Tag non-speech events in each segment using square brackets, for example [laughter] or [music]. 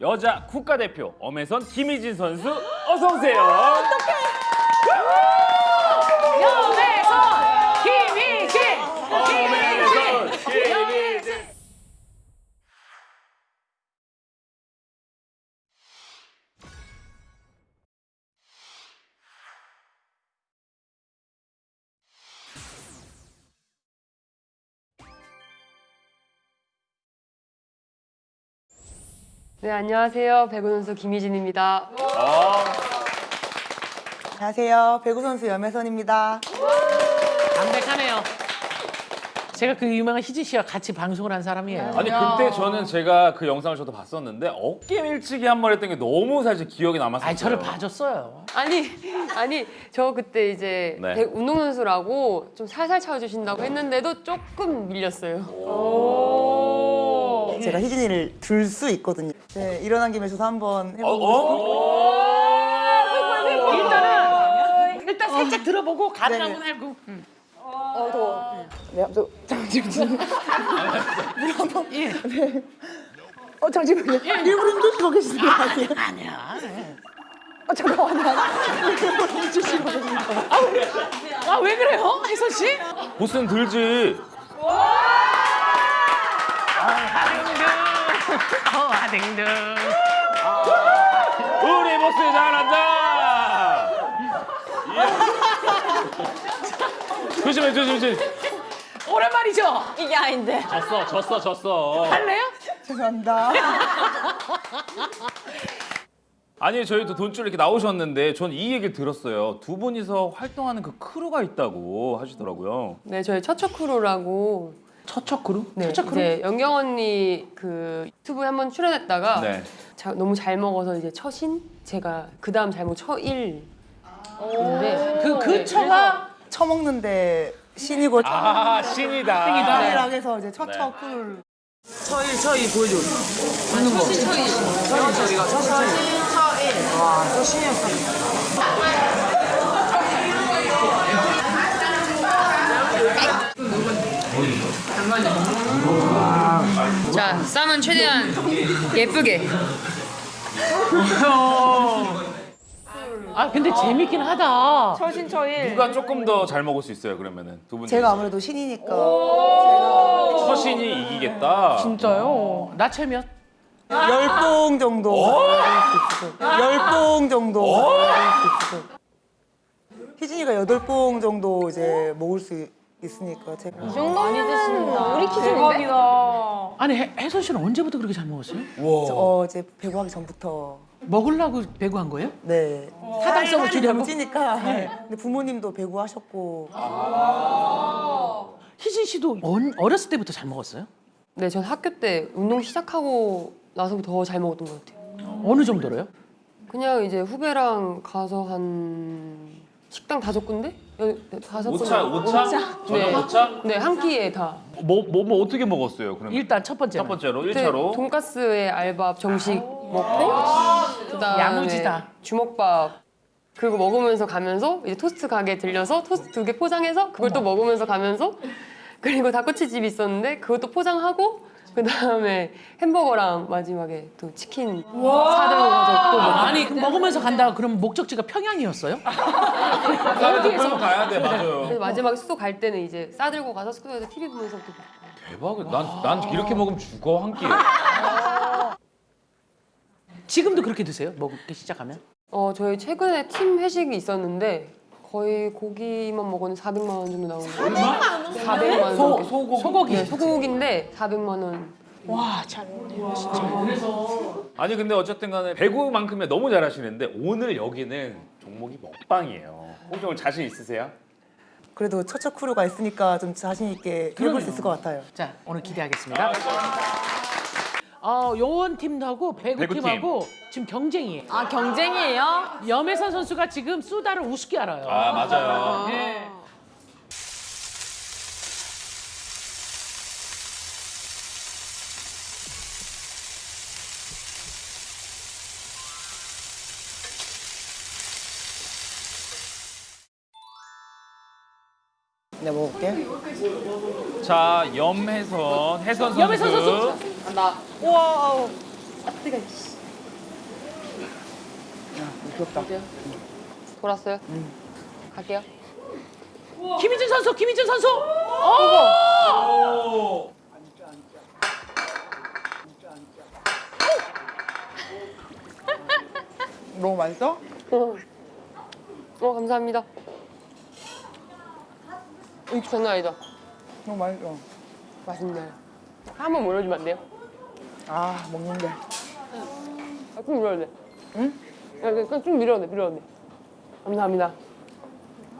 여자 국가대표 엄혜선 김희진 선수 어서 오세요. 여배선 네, 안녕하세요. 배구 선수 김희진입니다. 안녕하세요. 배구 선수 염혜선입니다. 담백하네요. 제가 그 유명한 희진 씨와 같이 방송을 한 사람이에요. 아니 그때 저는 제가 그 영상을 저도 봤었는데 어깨 밀치기 한 번 했던 게 너무 사실 기억에 남았어요. 아니 저를 봐줬어요. 아니, 아니, 저 그때 이제 네. 배- 운동선수라고 좀 살살 쳐주신다고 했는데도 조금 밀렸어요. 제가 희진이를 들 수 있거든요. 네, 일어난 김에 저도 한번 어, 해보고 어? 일단은 일단 살짝 들어보고 가능한. 건 알고. 음. 싶어요. 더. 네, 저, 잠시만요. 물 한번 네. 어, 잠시만요. 일부러 힘주시고 계시는 거 아니에요? 아니야. 어, 잠깐만요. 일부러 힘주시고 계시는 거 아 왜 그래요, 혜선 씨? 보스는 들지. 어, 아댕등. 우리 보스 잘한다. 예. 조심해 조심 조심. 오랜만이죠? 이게 아닌데. 졌어 졌어 졌어. 할래요? 죄송합니다. 아니 저희도 돈줄 이렇게 나오셨는데 전 이 얘기를 들었어요. 두 분이서 활동하는 그 크루가 있다고 하시더라고요. 네, 저희 처처 크루라고. 처처 크루? 네, 처처 크루? 이제 연경 언니 그 유튜브에 한번 출연했다가 네. 자- 너무 잘 먹어서 이제 처신? 제가 그 다음 잘못 처일. 인데 그, 그 처가 처먹는데 신이고 아 신이다. 처일하게 해서 이제 처처 네. 쿨. 처이 처이 보여줘. 하는 거. 처이 처이. 처이가 처이 처이. 와, 처신이 자, 쌈은 최대한 예쁘게. 아 근데 재밌긴 하다. 누가 조금 더 잘 먹을 수 있어요 그러면은 두 분. 제가 아무래도 신이니까 제가 서신이 이기겠다. 진짜요? 나체면? 열봉 정도 있어요. 열봉 정도 있어요. 희진이가 여덟 봉 정도 이제 먹을 수 있으니까 제가 많이 드신다. 우리 키즈인데? 아니 혜, 혜선 씨는 언제부터 그렇게 잘 먹었어요? 어 이제 배구하기 전부터 먹으려고 배구한 거예요? 네 타당성을 살이 주려고? 찌니까 네. 근데 부모님도 배구하셨고 희진 씨도 언- 어렸을 때부터 잘 먹었어요? 네, 전 학교 때 운동 시작하고 나서부터 더 잘 먹었던 것 같아요. 어느 정도로요? 그냥 이제 후배랑 가서 한 식당 다섯 군데? 여- 다섯 군데. 오차 오차? 저녁 네. 오차? 네, 한 끼에 다. 뭐 뭐 뭐 어떻게 먹었어요 그러면? 일단 첫 번째. 첫 번째로 그때 1차로. 돈가스에 알밥 정식 먹고 그다음에 야무지다. 주먹밥 그리고 먹으면서 가면서 이제 토스트 가게 들려서 토스트 두 개 포장해서 그걸 또 먹으면서 가면서 그리고 닭꼬치집이 있었는데 그것도 포장하고 그 다음에 햄버거랑 마지막에 또 치킨 사들고 가서 또 먹고 아니 먹으면서 간다 그럼 목적지가 평양이었어요? [laughs] 어디에서 가야 돼 맞아요. 그래서 마지막에 숙소 갈 때는 이제 싸들고 가서 숙소에서 TV 보면서 또 먹고 대박이다. 난, 난 이렇게 먹으면 죽어 한 끼에. 지금도 그렇게 드세요? 먹기 시작하면? 어 저희 최근에 팀 회식이 있었는데 거의 고기만 먹었는데 400만 원 정도 나오는 거예요. 400만 원. 소, 넘게. 소고기. 소고기. 네, 소고기인데 400만 원. 아니 근데 어쨌든 간에 배구만큼에 너무 잘하시는데 오늘 여기는 종목이 먹방이에요. 혹시 오늘 자신 있으세요? 그래도 처처 크루가 있으니까 좀 자신 있게 해볼 수 있을 것 같아요. 자 오늘 기대하겠습니다. 어, 요원팀하고 배구팀하고 지금 경쟁이에요. 아, 경쟁이에요? 염혜선 선수가 지금 수다를 우습게 알아요. 아 맞아요. 네. 내가 먹을게. 자 염혜선 혜선 선수. 염혜선 선수. 나 우와. 귀엽다. 돌았어요? 갈게요. 김희준 선수, 김희준 선수. 너무 맛있어? 어, 어 감사합니다. 이 장난 아니다. 너무 맛있어. 맛있네. 한번 몰아주면 안 돼요? 아 먹는데. 아, 좀 밀어도 돼. 응? 야, 그냥 좀 밀어도 돼, 밀어도 돼. 감사합니다.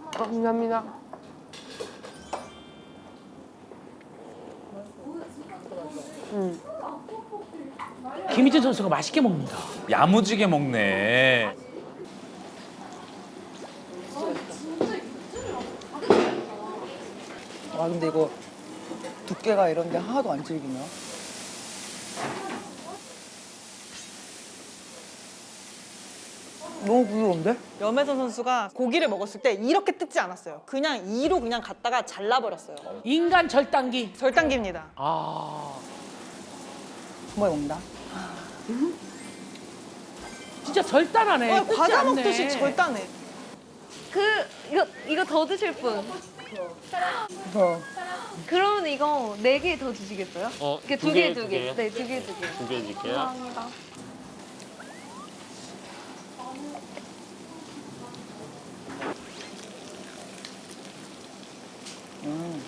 아, 감사합니다. 김희준 선수가 맛있게 먹는다. 야무지게 먹네. 아 근데 이거 두께가 이런 데 하나도 안 질기냐? 너무 부드러운데? 염혜선 선수가 고기를 먹었을 때 이렇게 뜯지 않았어요. 그냥 이로 그냥 갔다가 잘라버렸어요. 인간 절단기. 절단기입니다. 아, 정말 먹는다. 진짜 절단하네. 어, 과자 않네. 먹듯이 절단해. 그 이거 이거 더 드실 분. 어. 그러면 이거 네 개 더 주시겠어요? 어, 이렇게 두두개 개, 두두 개. 네, 두 개 두 개. 두개 줄게요. 감사합니다. 음.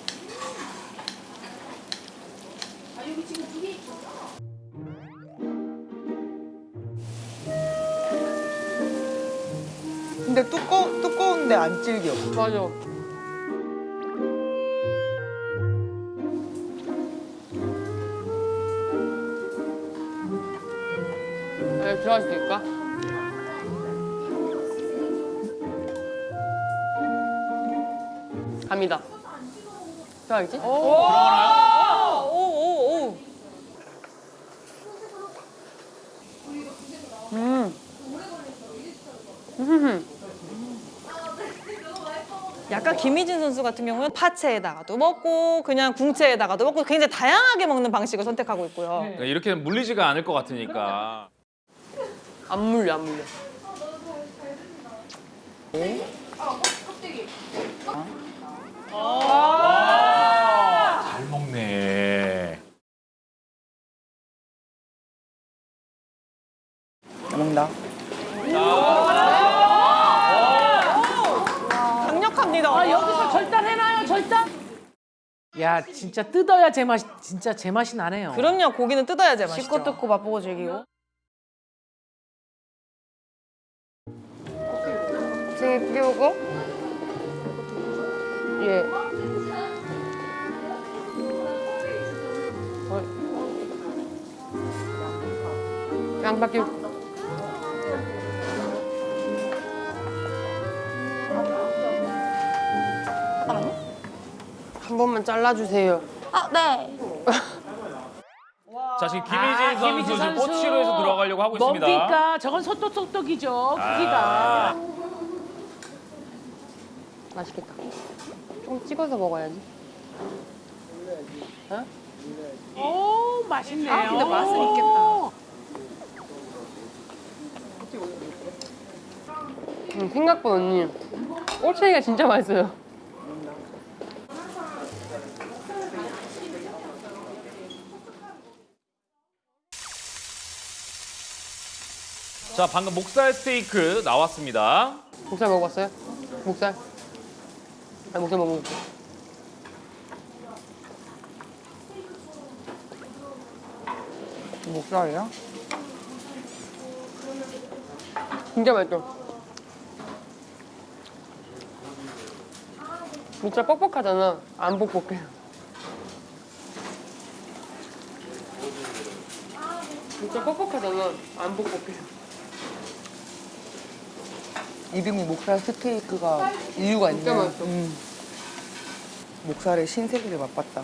근데 두꺼 두꺼운데 안 질겨. 맞아. 네, 들어갈 수 있을까? 들어가겠지? 오오오. [laughs] 약간 김희진 선수 같은 경우는 파채에다가도 먹고 그냥 궁채에다가도 먹고 굉장히 다양하게 먹는 방식을 선택하고 있고요. 그러니까 이렇게 물리지가 않을 것 같으니까. 안 물려, 안 물려. 잘 먹네. 잘 먹는다. 강력합니다. 아, 여기서 절단해놔요, 절단. 야, 진짜 뜯어야 제맛 진짜 제맛이 나네요. 그럼요. 고기는 뜯어야지 맛있죠. 씹고 뜯고 맛보고 즐기고. 두개 먹고. 예. 어. 양바퀴. 한 번만 잘라주세요. 아, 네. [laughs] 자 지금 김희진 아, 선수 김희진 지금 선수. 꼬치로에서 들어가려고 하고 있습니다. 뭡니까? 저건 소떡소떡이죠, 크기가. 아. 맛있겠다. 좀 찍어서 먹어야지. 오, 맛있네요. 아, 근데 맛은 있겠다. 음, 생각보다 언니 꼬챙이가 진짜 맛있어요. 자 방금 목살 스테이크 나왔습니다. 목살 먹어봤어요? 목살? 아 목살 먹어볼게. 목살이야? 진짜 맛있어. 목살 뻑뻑하잖아. 안 뻑뻑해. 목살 뻑뻑하잖아. 안 뻑뻑해. 이름이 목살 스테이크가 이유가 있네. 진짜 맛있어. 음. 목살의 신세계를 맛봤다.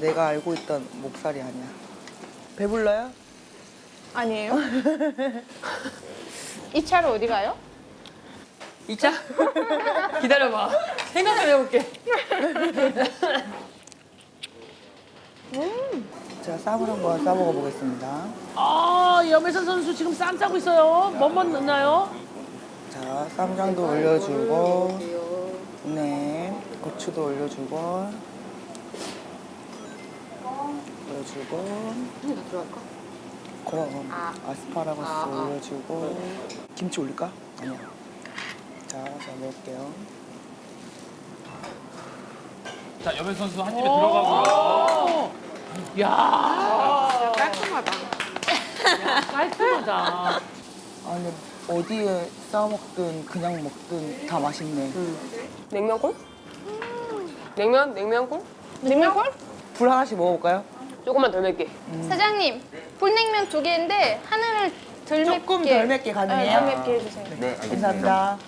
내가 알고 있던 목살이 아니야. 배불러요? 아니에요? 이 차로 어디 가요? 2차? 기다려봐. 생각 좀 해볼게. 자, 쌈을 한번 싸 먹어 보겠습니다. 아, 염혜선 선수 지금 쌈 싸고 있어요. 뭐뭐 넣나요? 자, 쌈장도 올려주고, 네, 고추도 올려주고, 올려주고, 한개 더 들어갈까? 그럼 아스파라거스 올려주고, 김치 올릴까? 아니야. 자, 자 먹을게요. 자 여배 선수 한 입에 들어가고요. 야, 깔끔하다. 깔끔하다. 아, 근데 어디에 싸 먹든 그냥 먹든 다 맛있네. 냉면골? 냉면? 냉면골? 냉면골? 불 하나씩 먹어볼까요? 조금만 덜 맵게. 사장님, 불냉면 두 개인데 하나를 덜 맵게. 조금 덜 맵게 가능해요? 네, 덜 맵게 해주세요. 네, 감사합니다.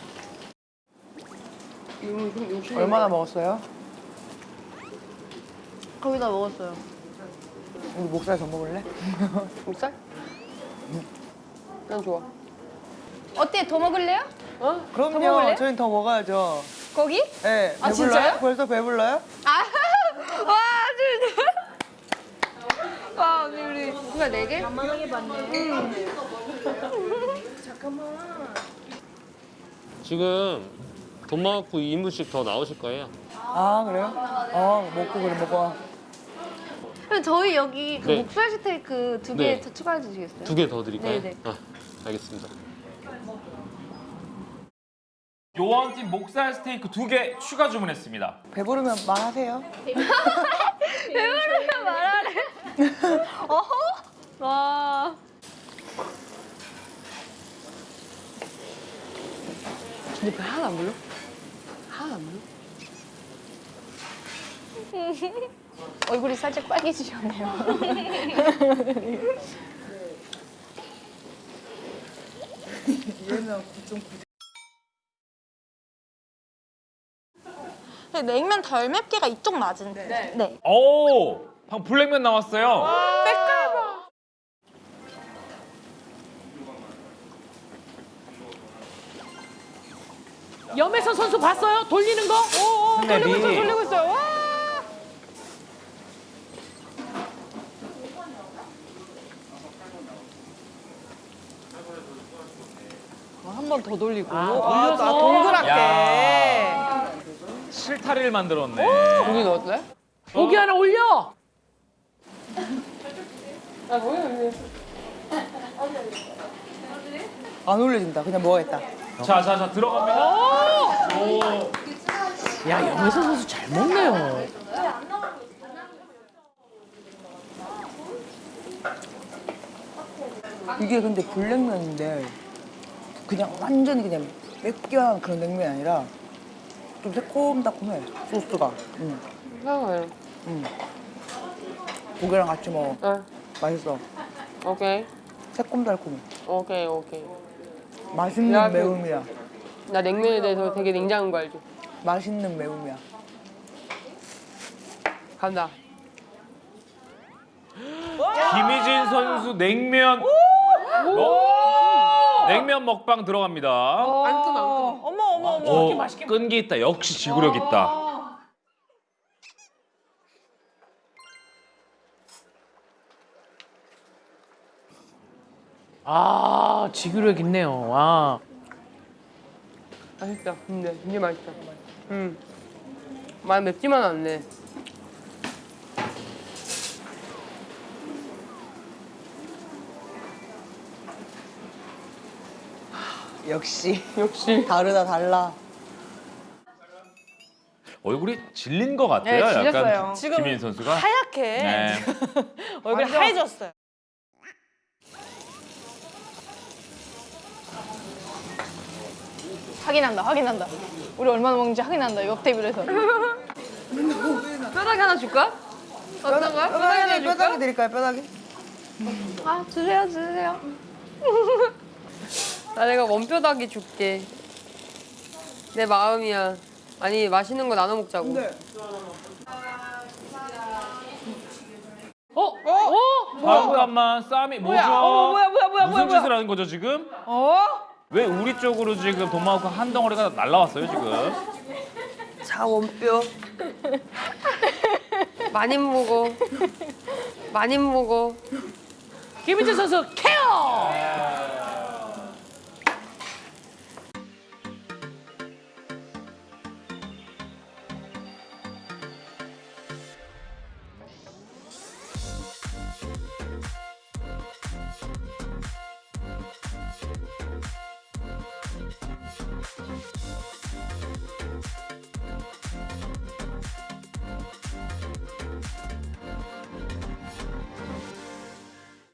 얼마나 먹었어요? 거의 다 먹었어요. 우리 목살 더 먹을래? [laughs] 목살? 난 좋아. 어때? 더 먹을래요? 어? 그럼요. 먹을래요? 저희는 더 먹어야죠. 고기? 네, 아, 배불러요? 진짜요? 벌써 배불러요? 아, [laughs] 와, 진짜. 와, 언니 우리 누가 네 개? 지금 돈 많고 2인분씩 더 나오실 거예요. 아, 그래요? 어, 먹고 그래, 먹어. 그럼 저희 여기 그 네. 목살 스테이크 두 개 네. 더 추가해 주시겠어요? 두 개 더 드릴까요? 네네. 아, 알겠습니다. 요원팀 목살 스테이크 두 개 추가 주문했습니다. 배부르면 말하세요. [laughs] 배부르면 말하래. [laughs] 어허? 와. 근데 배 하나 안 불러? 하나 안 불러? 얼굴이 살짝 빨개지셨네요. [laughs] 냉면 덜 맵기가 이쪽 맞은데. 네. 오, 방금 블랙면 나왔어요. 염혜선 선수 봤어요? 돌리는 거? 오, 오, 돌리고 있어, 돌리고 있어요. 와. 한 번 더 돌리고. 아, 아, 돌려서. 아, 동그랗게. 야. 실타리를 만들었네. 고기 넣었어요? 고기 하나 올려. 아, 고기. 안 올려준다. 그냥 먹어야겠다. 자, 자, 자 들어갑니다. 야, 염혜선 선수 잘 먹네요. 이게 근데 불냉면인데 그냥 완전히 그냥 맵기한 그런 냉면이 아니라 좀 새콤달콤해 소스가. 응, 사과요. 응. 고기랑 같이 먹어. 어, 맛있어. 오케이. 새콤달콤해. 오케이, 오케이. 맛있는 야, 그- 매움이야. 나 냉면에 대해서 되게 냉장한 거 알죠? 맛있는 매움이야. 간다. 김희진 선수 냉면. 먹- 냉면 먹방 들어갑니다. 안 끔, 안 끔. 어머, 어머, 어머. 오, 끈기 있다. 역시 지구력 있다. 아, 지구력 있네요. 와. 맛있다. 근데 진짜 맛있다. 음. 많이 맵지만 않네. 역시 역시. 다르다 달라. 얼굴이 질린 것 같아요. 네. 약간 지금 김희진 선수가. 하얗게 네. [laughs] 얼굴이 하얘졌어요. 확인한다, 확인한다. 우리 얼마나 먹는지 확인한다, 옆 테이블에서. [laughs] 뼈다귀 하나 줄까? 어떤 거야? 뼈다귀 하나 뼈다귀, 줄까? 뼈다귀 드릴까요, 뼈다귀? 아, 주세요, 주세요. 나 내가 원뼈다귀 줄게. 내 마음이야. 아니 맛있는 거 나눠 먹자고. 어? 어? 잠깐만 쌈이 뭐죠? 어, 뭐야, 뭐야, 뭐야, 무슨 뭐야, 짓을 하는 거죠 지금? 어? 왜 우리 쪽으로 지금 돈마호크 한 덩어리가 날라왔어요 지금? 자 원뼈. [laughs] 많이 먹어. 많이 먹어. 김민재 선수 케어.